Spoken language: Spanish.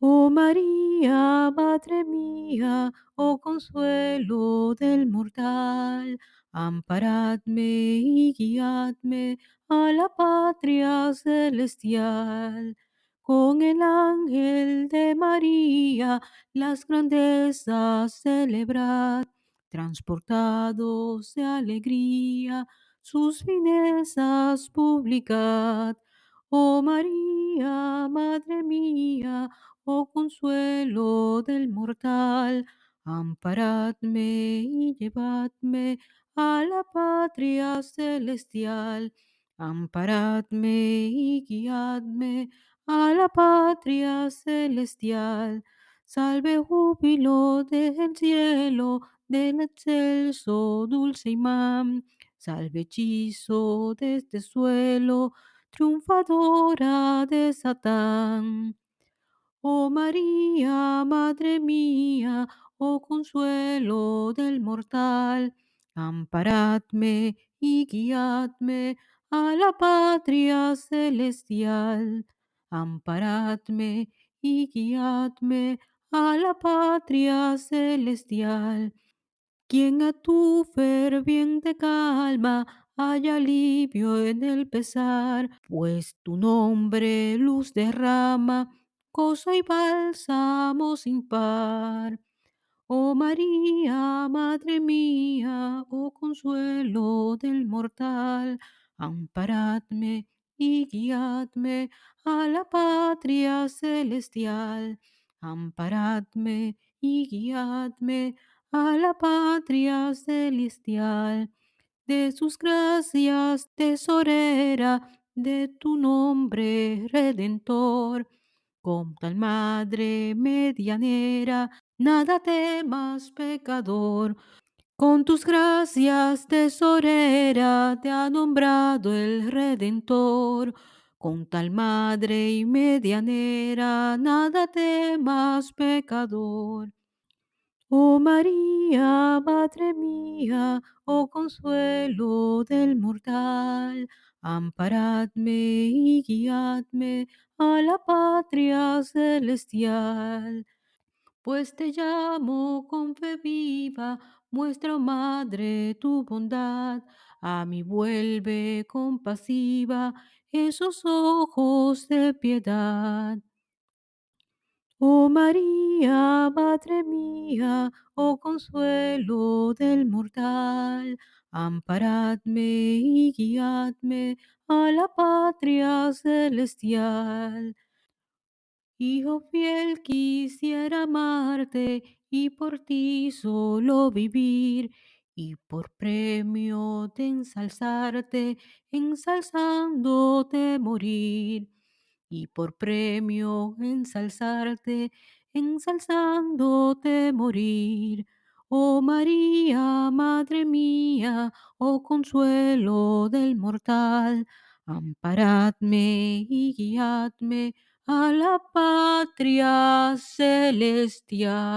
Oh María, Madre mía, oh consuelo del mortal, amparadme y guiadme a la patria celestial. Con el ángel de María las grandezas celebrad, transportados de alegría, sus finezas publicad. Oh María, Madre mía, oh consuelo del mortal, amparadme y llevadme a la patria celestial. Amparadme y guiadme a la patria celestial. Salve júbilo del cielo, del excelso dulce imán. Salve hechizo de este suelo, triunfadora de Satán. Oh María, Madre mía, oh consuelo del mortal, amparadme y guiadme a la patria celestial. Amparadme y guiadme a la patria celestial. Quien a tu ferviente calma haya alivio en el pesar, pues tu nombre luz derrama, gozo y bálsamo sin par. Oh María, Madre mía, oh consuelo del mortal, amparadme y guiadme a la patria celestial. Amparadme y guiadme a la patria celestial. De sus gracias, tesorera, de tu nombre redentor, con tal madre medianera, nada temas pecador. Con tus gracias, tesorera, te ha nombrado el Redentor. Con tal madre y medianera, nada temas pecador. Oh María, Madre mía, oh consuelo del mortal, amparadme y guiadme a la patria celestial. Pues te llamo con fe viva, muestra, oh Madre, tu bondad, a mí vuelve compasiva esos ojos de piedad. Oh María, Madre mía, oh consuelo del mortal, amparadme y guiadme a la patria celestial. Hijo fiel, quisiera amarte y por ti solo vivir, y por premio de ensalzarte, ensalzándote morir y por premio ensalzarte, ensalzándote morir. Oh María, Madre mía, oh consuelo del mortal, amparadme y guiadme a la patria celestial.